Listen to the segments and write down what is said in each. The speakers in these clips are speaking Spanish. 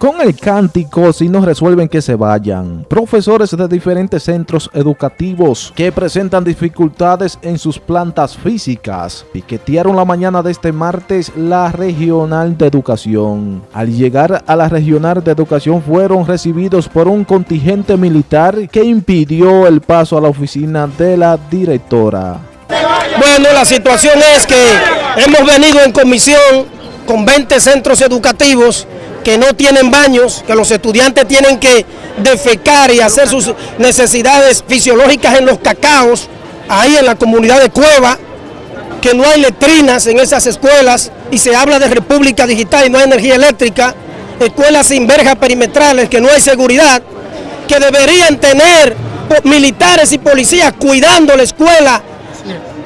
Con el cántico, si no resuelven que se vayan. Profesores de diferentes centros educativos que presentan dificultades en sus plantas físicas piquetearon la mañana de este martes la Regional de Educación. Al llegar a la Regional de Educación fueron recibidos por un contingente militar que impidió el paso a la oficina de la directora. Bueno, la situación es que hemos venido en comisión con 20 centros educativos que no tienen baños, que los estudiantes tienen que defecar y hacer sus necesidades fisiológicas en los cacaos, ahí en la comunidad de Cueva, que no hay letrinas en esas escuelas y se habla de república digital y no hay energía eléctrica, escuelas sin verjas perimetrales, que no hay seguridad, que deberían tener militares y policías cuidando la escuela.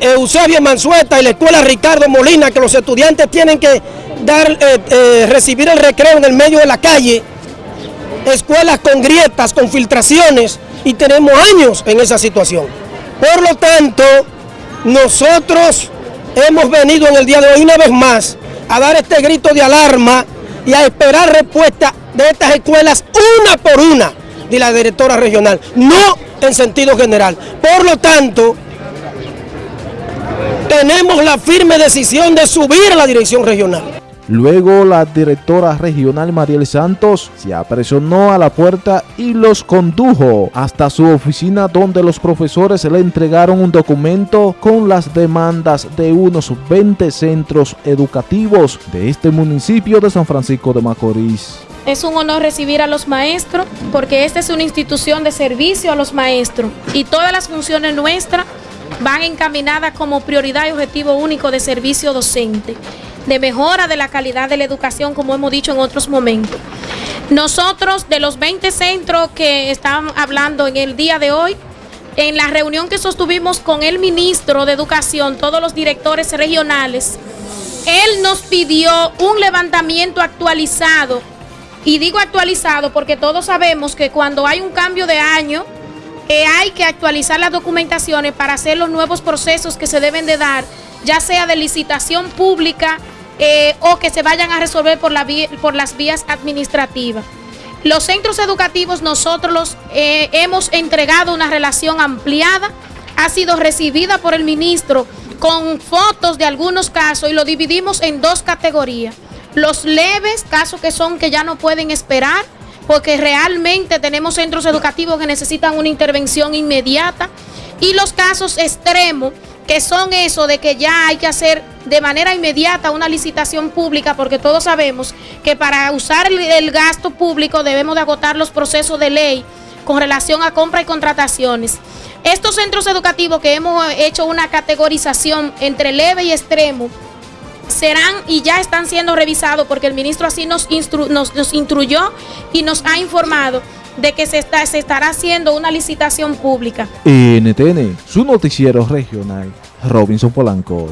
Eusebio Mansueta y la escuela Ricardo Molina, que los estudiantes tienen que dar, eh, eh, recibir el recreo en el medio de la calle, escuelas con grietas, con filtraciones, y tenemos años en esa situación. Por lo tanto, nosotros hemos venido en el día de hoy una vez más a dar este grito de alarma y a esperar respuesta de estas escuelas una por una de la directora regional, no en sentido general. Por lo tanto, tenemos la firme decisión de subir a la dirección regional. Luego la directora regional Mariel Santos se apresionó a la puerta y los condujo hasta su oficina donde los profesores le entregaron un documento con las demandas de unos 20 centros educativos de este municipio de San Francisco de Macorís. Es un honor recibir a los maestros porque esta es una institución de servicio a los maestros y todas las funciones nuestras van encaminadas como prioridad y objetivo único de servicio docente de mejora de la calidad de la educación, como hemos dicho en otros momentos. Nosotros, de los 20 centros que están hablando en el día de hoy, en la reunión que sostuvimos con el ministro de Educación, todos los directores regionales, él nos pidió un levantamiento actualizado. Y digo actualizado porque todos sabemos que cuando hay un cambio de año, eh, hay que actualizar las documentaciones para hacer los nuevos procesos que se deben de dar, ya sea de licitación pública eh, o que se vayan a resolver por, la por las vías administrativas. Los centros educativos nosotros eh, hemos entregado una relación ampliada, ha sido recibida por el ministro con fotos de algunos casos y lo dividimos en dos categorías. Los leves, casos que son que ya no pueden esperar, porque realmente tenemos centros educativos que necesitan una intervención inmediata, y los casos extremos, que son eso de que ya hay que hacer de manera inmediata una licitación pública, porque todos sabemos que para usar el, gasto público debemos de agotar los procesos de ley con relación a compra y contrataciones. Estos centros educativos que hemos hecho una categorización entre leve y extremo, serán y ya están siendo revisados porque el ministro así nos, nos, nos instruyó y nos ha informado de que se, está, se estará haciendo una licitación pública. NTN, su noticiero regional, Robinson Polanco.